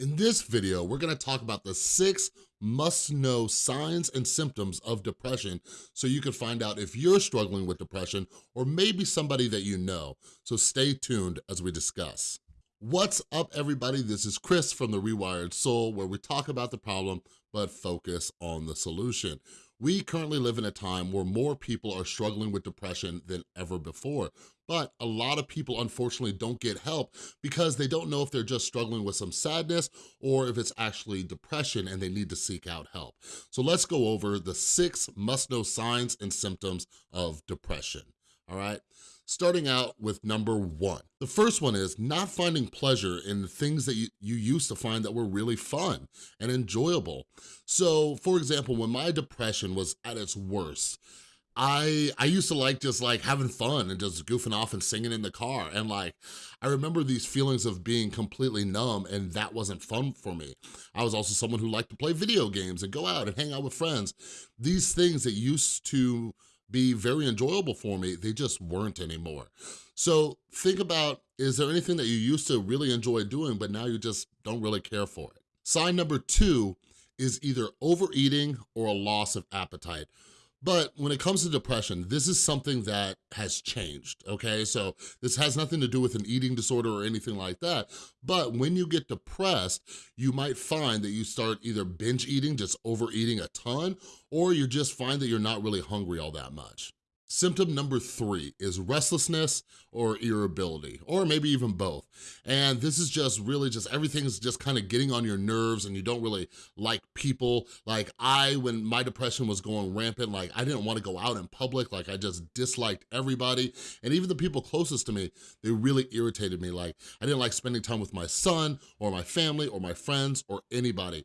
In this video, we're gonna talk about the six must-know signs and symptoms of depression so you can find out if you're struggling with depression or maybe somebody that you know. So stay tuned as we discuss. What's up, everybody? This is Chris from The Rewired Soul, where we talk about the problem, but focus on the solution. We currently live in a time where more people are struggling with depression than ever before, but a lot of people unfortunately don't get help because they don't know if they're just struggling with some sadness or if it's actually depression and they need to seek out help. So let's go over the six must-know signs and symptoms of depression, all right? Starting out with number one. The first one is not finding pleasure in the things that you, you used to find that were really fun and enjoyable. So for example, when my depression was at its worst, I I used to like just like having fun and just goofing off and singing in the car. And like, I remember these feelings of being completely numb and that wasn't fun for me. I was also someone who liked to play video games and go out and hang out with friends. These things that used to be very enjoyable for me, they just weren't anymore. So think about, is there anything that you used to really enjoy doing, but now you just don't really care for it? Sign number two is either overeating or a loss of appetite. But when it comes to depression, this is something that has changed, okay? So this has nothing to do with an eating disorder or anything like that. But when you get depressed, you might find that you start either binge eating, just overeating a ton, or you just find that you're not really hungry all that much. Symptom number three is restlessness or irritability, or maybe even both. And this is just really just, everything's just kind of getting on your nerves and you don't really like people. Like I, when my depression was going rampant, like I didn't want to go out in public, like I just disliked everybody. And even the people closest to me, they really irritated me. Like I didn't like spending time with my son or my family or my friends or anybody.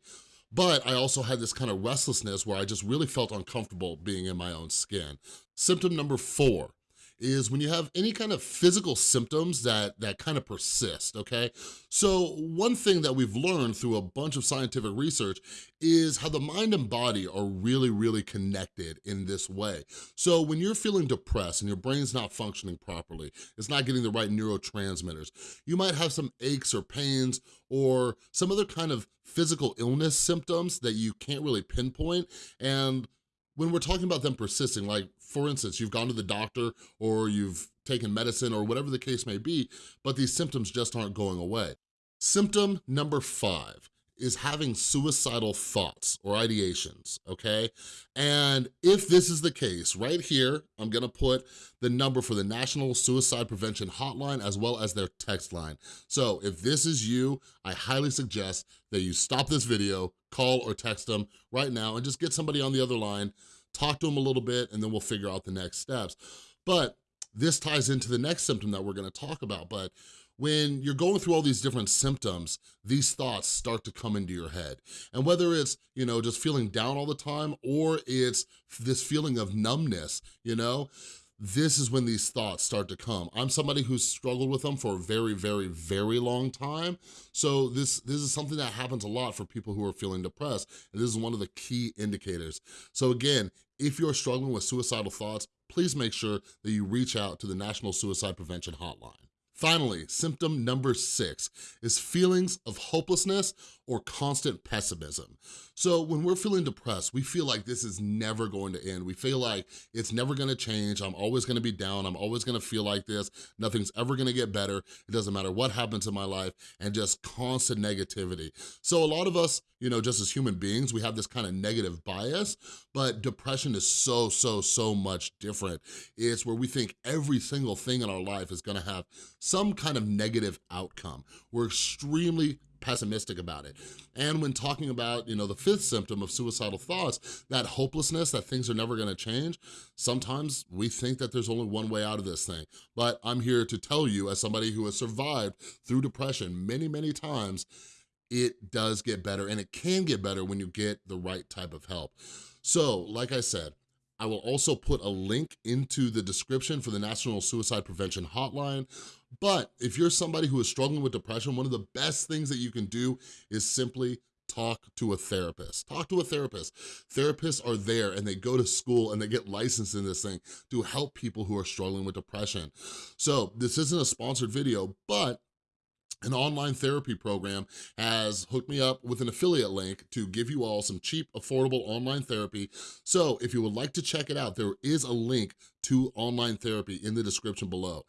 But I also had this kind of restlessness where I just really felt uncomfortable being in my own skin. Symptom number four is when you have any kind of physical symptoms that, that kind of persist, okay? So one thing that we've learned through a bunch of scientific research is how the mind and body are really, really connected in this way. So when you're feeling depressed and your brain's not functioning properly, it's not getting the right neurotransmitters, you might have some aches or pains or some other kind of physical illness symptoms that you can't really pinpoint and when we're talking about them persisting, like for instance, you've gone to the doctor or you've taken medicine or whatever the case may be, but these symptoms just aren't going away. Symptom number five is having suicidal thoughts or ideations, okay? And if this is the case, right here, I'm gonna put the number for the National Suicide Prevention Hotline as well as their text line. So if this is you, I highly suggest that you stop this video, call or text them right now and just get somebody on the other line, talk to them a little bit, and then we'll figure out the next steps. But this ties into the next symptom that we're gonna talk about, but when you're going through all these different symptoms, these thoughts start to come into your head. And whether it's, you know, just feeling down all the time or it's this feeling of numbness, you know, this is when these thoughts start to come. I'm somebody who's struggled with them for a very, very, very long time. So this, this is something that happens a lot for people who are feeling depressed. And this is one of the key indicators. So again, if you're struggling with suicidal thoughts, please make sure that you reach out to the National Suicide Prevention Hotline. Finally, symptom number six is feelings of hopelessness or constant pessimism. So when we're feeling depressed, we feel like this is never going to end. We feel like it's never gonna change. I'm always gonna be down. I'm always gonna feel like this. Nothing's ever gonna get better. It doesn't matter what happens in my life and just constant negativity. So a lot of us, you know, just as human beings, we have this kind of negative bias, but depression is so, so, so much different. It's where we think every single thing in our life is gonna have some kind of negative outcome. We're extremely pessimistic about it. And when talking about, you know, the fifth symptom of suicidal thoughts, that hopelessness, that things are never gonna change, sometimes we think that there's only one way out of this thing. But I'm here to tell you, as somebody who has survived through depression many, many times, it does get better and it can get better when you get the right type of help. So, like I said, I will also put a link into the description for the National Suicide Prevention Hotline. But if you're somebody who is struggling with depression, one of the best things that you can do is simply talk to a therapist. Talk to a therapist. Therapists are there and they go to school and they get licensed in this thing to help people who are struggling with depression. So this isn't a sponsored video, but an online therapy program has hooked me up with an affiliate link to give you all some cheap, affordable online therapy. So if you would like to check it out, there is a link to online therapy in the description below.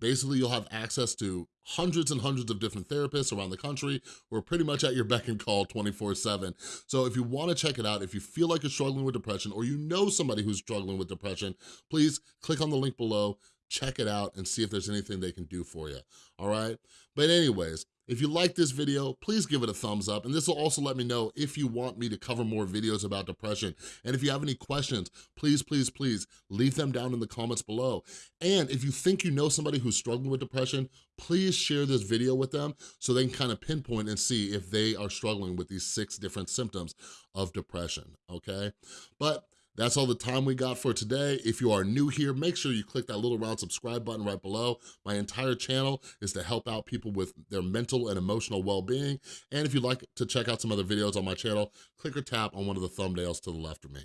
Basically, you'll have access to hundreds and hundreds of different therapists around the country who are pretty much at your beck and call 24 seven. So if you wanna check it out, if you feel like you're struggling with depression or you know somebody who's struggling with depression, please click on the link below, check it out and see if there's anything they can do for you, all right? But anyways, if you like this video, please give it a thumbs up. And this will also let me know if you want me to cover more videos about depression. And if you have any questions, please, please, please leave them down in the comments below. And if you think you know somebody who's struggling with depression, please share this video with them so they can kind of pinpoint and see if they are struggling with these six different symptoms of depression, okay? But that's all the time we got for today. If you are new here, make sure you click that little round subscribe button right below. My entire channel is to help out people with their mental and emotional well-being. And if you'd like to check out some other videos on my channel, click or tap on one of the thumbnails to the left of me.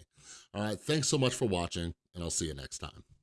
All right, thanks so much for watching, and I'll see you next time.